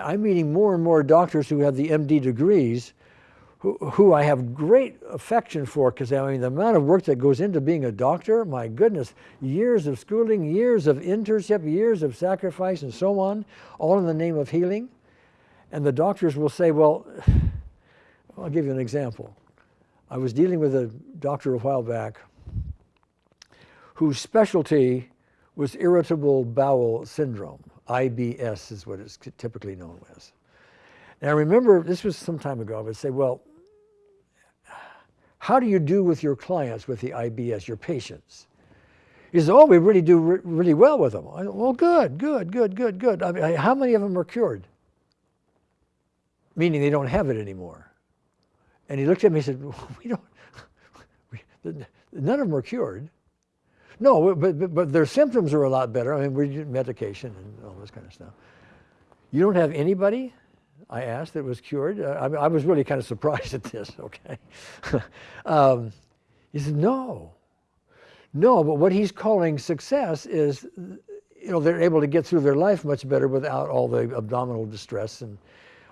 I'm meeting more and more doctors who have the MD degrees who, who I have great affection for because I mean the amount of work that goes into being a doctor, my goodness, years of schooling, years of internship, years of sacrifice and so on, all in the name of healing. And the doctors will say, well, I'll give you an example. I was dealing with a doctor a while back whose specialty was irritable bowel syndrome. IBS is what it's typically known as. Now remember, this was some time ago, I would say, well, how do you do with your clients with the IBS, your patients? He says, oh, we really do re really well with them. I, said, well, good, good, good, good, good. I mean, how many of them are cured? Meaning they don't have it anymore. And he looked at me and said, well, we don't, none of them are cured. No, but, but, but their symptoms are a lot better. I mean, we do medication and all this kind of stuff. You don't have anybody I asked that was cured. Uh, I, I, was really kind of surprised at this, okay. um, he said, no. No, but what he's calling success is, you know, they're able to get through their life much better without all the abdominal distress and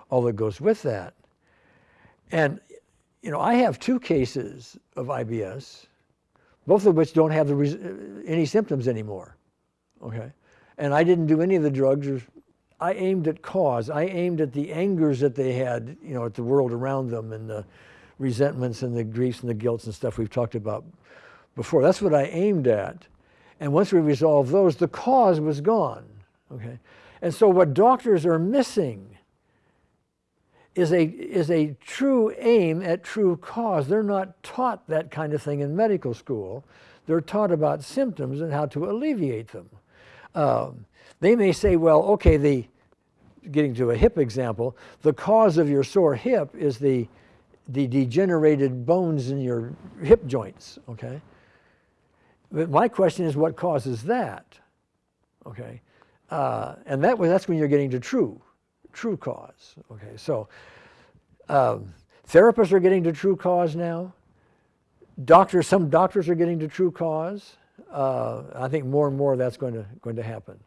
all that goes with that. And, you know, I have two cases of IBS, both of which don't have the any symptoms anymore, okay? And I didn't do any of the drugs I aimed at cause. I aimed at the angers that they had, you know, at the world around them and the resentments and the griefs and the guilts and stuff we've talked about before. That's what I aimed at. And once we resolved those, the cause was gone, okay? And so what doctors are missing is a, is a true aim at true cause. They're not taught that kind of thing in medical school. They're taught about symptoms and how to alleviate them. Um, they may say, well, okay, the, getting to a hip example, the cause of your sore hip is the, the degenerated bones in your hip joints, okay? But my question is what causes that, okay? Uh, and that, that's when you're getting to true, true cause, okay? So um, therapists are getting to true cause now. Doctors, some doctors are getting to true cause. Uh, I think more and more that's going to, going to happen.